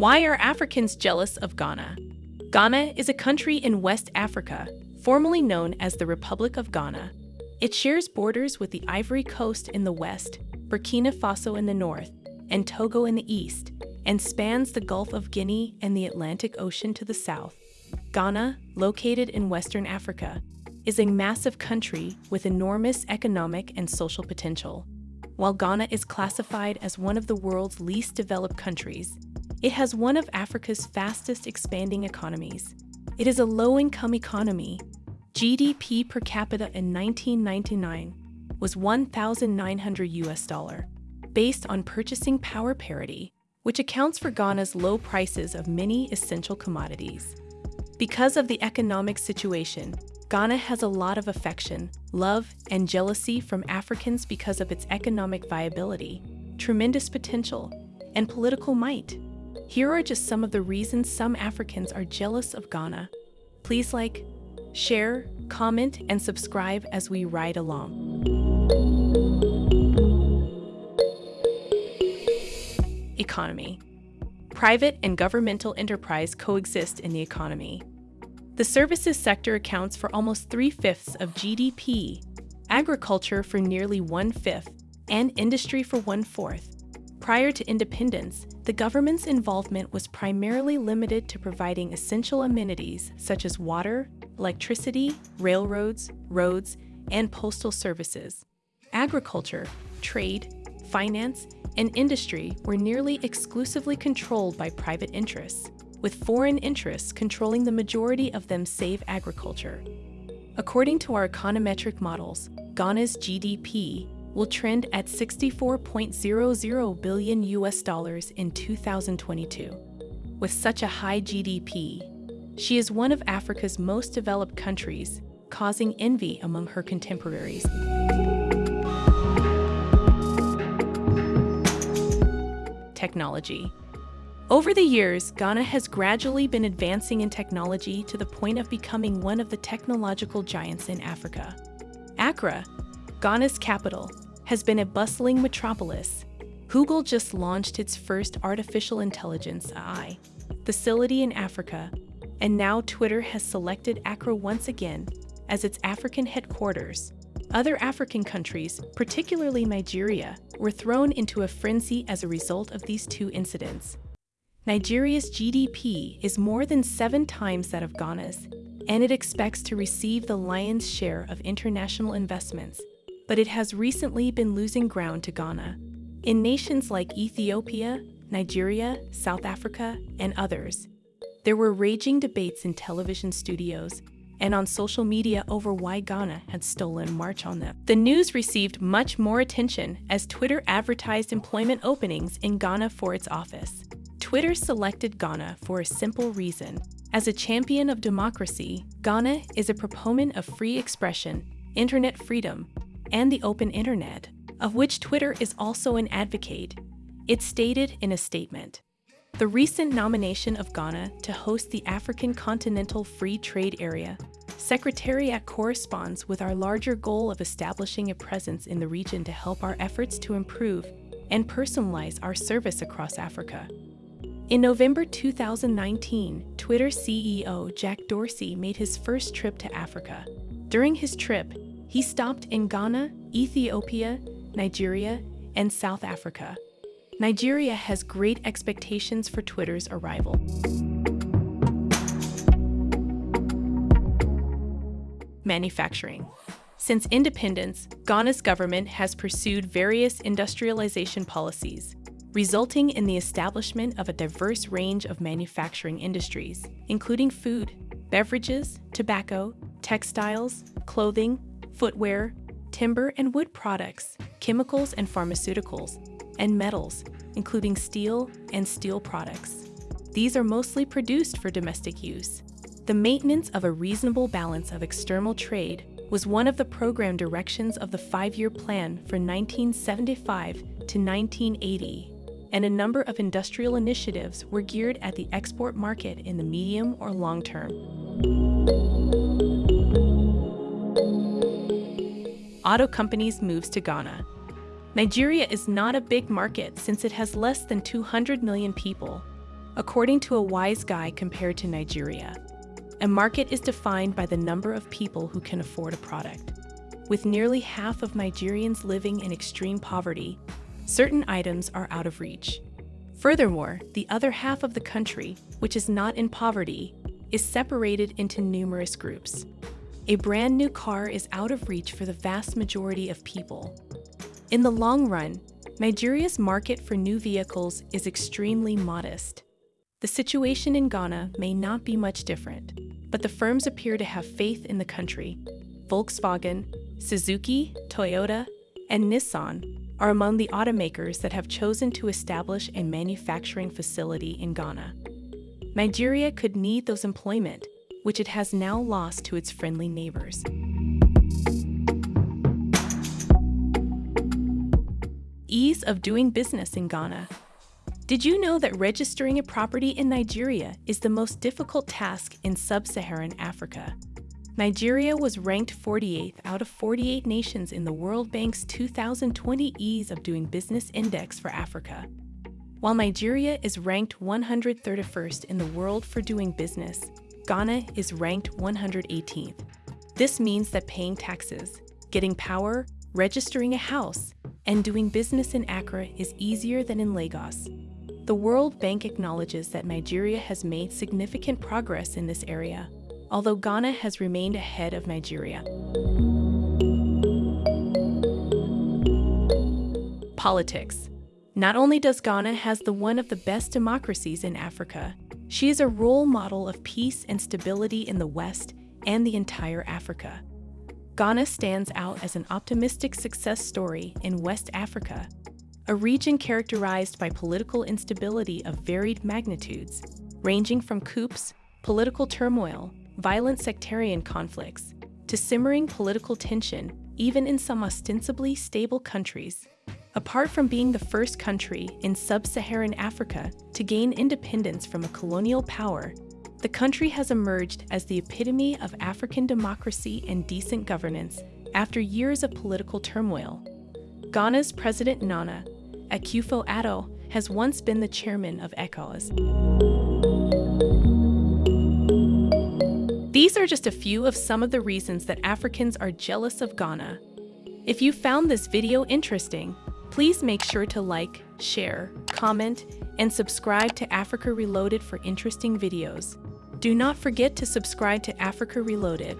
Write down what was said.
Why are Africans jealous of Ghana? Ghana is a country in West Africa, formerly known as the Republic of Ghana. It shares borders with the Ivory Coast in the west, Burkina Faso in the north, and Togo in the east, and spans the Gulf of Guinea and the Atlantic Ocean to the south. Ghana, located in Western Africa, is a massive country with enormous economic and social potential. While Ghana is classified as one of the world's least developed countries, it has one of Africa's fastest expanding economies. It is a low-income economy. GDP per capita in 1999 was 1,900 US dollar, based on purchasing power parity, which accounts for Ghana's low prices of many essential commodities. Because of the economic situation, Ghana has a lot of affection, love, and jealousy from Africans because of its economic viability, tremendous potential, and political might. Here are just some of the reasons some Africans are jealous of Ghana. Please like, share, comment, and subscribe as we ride along. Economy Private and governmental enterprise coexist in the economy. The services sector accounts for almost three-fifths of GDP, agriculture for nearly one-fifth, and industry for one-fourth. Prior to independence, the government's involvement was primarily limited to providing essential amenities such as water, electricity, railroads, roads, and postal services. Agriculture, trade, finance, and industry were nearly exclusively controlled by private interests, with foreign interests controlling the majority of them save agriculture. According to our econometric models, Ghana's GDP will trend at 64.00 billion US dollars in 2022. With such a high GDP, she is one of Africa's most developed countries, causing envy among her contemporaries. Technology over the years, Ghana has gradually been advancing in technology to the point of becoming one of the technological giants in Africa. Accra, Ghana's capital, has been a bustling metropolis. Google just launched its first artificial intelligence AI facility in Africa, and now Twitter has selected Accra once again as its African headquarters. Other African countries, particularly Nigeria, were thrown into a frenzy as a result of these two incidents. Nigeria's GDP is more than seven times that of Ghana's, and it expects to receive the lion's share of international investments, but it has recently been losing ground to Ghana. In nations like Ethiopia, Nigeria, South Africa, and others, there were raging debates in television studios and on social media over why Ghana had stolen March on them. The news received much more attention as Twitter advertised employment openings in Ghana for its office. Twitter selected Ghana for a simple reason. As a champion of democracy, Ghana is a proponent of free expression, internet freedom, and the open internet, of which Twitter is also an advocate. It stated in a statement, the recent nomination of Ghana to host the African Continental Free Trade Area Secretariat corresponds with our larger goal of establishing a presence in the region to help our efforts to improve and personalize our service across Africa. In November 2019, Twitter CEO Jack Dorsey made his first trip to Africa. During his trip, he stopped in Ghana, Ethiopia, Nigeria, and South Africa. Nigeria has great expectations for Twitter's arrival. Manufacturing. Since independence, Ghana's government has pursued various industrialization policies, resulting in the establishment of a diverse range of manufacturing industries, including food, beverages, tobacco, textiles, clothing, footwear, timber and wood products, chemicals and pharmaceuticals, and metals, including steel and steel products. These are mostly produced for domestic use. The maintenance of a reasonable balance of external trade was one of the program directions of the five-year plan for 1975 to 1980 and a number of industrial initiatives were geared at the export market in the medium or long term. Auto companies moves to Ghana. Nigeria is not a big market since it has less than 200 million people. according to a wise guy compared to Nigeria. A market is defined by the number of people who can afford a product. With nearly half of Nigerians living in extreme poverty, certain items are out of reach. Furthermore, the other half of the country, which is not in poverty, is separated into numerous groups. A brand new car is out of reach for the vast majority of people. In the long run, Nigeria's market for new vehicles is extremely modest. The situation in Ghana may not be much different, but the firms appear to have faith in the country. Volkswagen, Suzuki, Toyota, and Nissan are among the automakers that have chosen to establish a manufacturing facility in Ghana. Nigeria could need those employment, which it has now lost to its friendly neighbors. Ease of doing business in Ghana. Did you know that registering a property in Nigeria is the most difficult task in sub-Saharan Africa? Nigeria was ranked 48th out of 48 nations in the World Bank's 2020 Ease of Doing Business Index for Africa. While Nigeria is ranked 131st in the world for doing business, Ghana is ranked 118th. This means that paying taxes, getting power, registering a house, and doing business in Accra is easier than in Lagos. The World Bank acknowledges that Nigeria has made significant progress in this area, although Ghana has remained ahead of Nigeria. Politics. Not only does Ghana has the one of the best democracies in Africa, she is a role model of peace and stability in the West and the entire Africa. Ghana stands out as an optimistic success story in West Africa a region characterized by political instability of varied magnitudes, ranging from coups, political turmoil, violent sectarian conflicts, to simmering political tension, even in some ostensibly stable countries. Apart from being the first country in sub-Saharan Africa to gain independence from a colonial power, the country has emerged as the epitome of African democracy and decent governance after years of political turmoil. Ghana's President Nana Akufo-Addo has once been the chairman of ECOWAS. These are just a few of some of the reasons that Africans are jealous of Ghana. If you found this video interesting, please make sure to like, share, comment, and subscribe to Africa Reloaded for interesting videos. Do not forget to subscribe to Africa Reloaded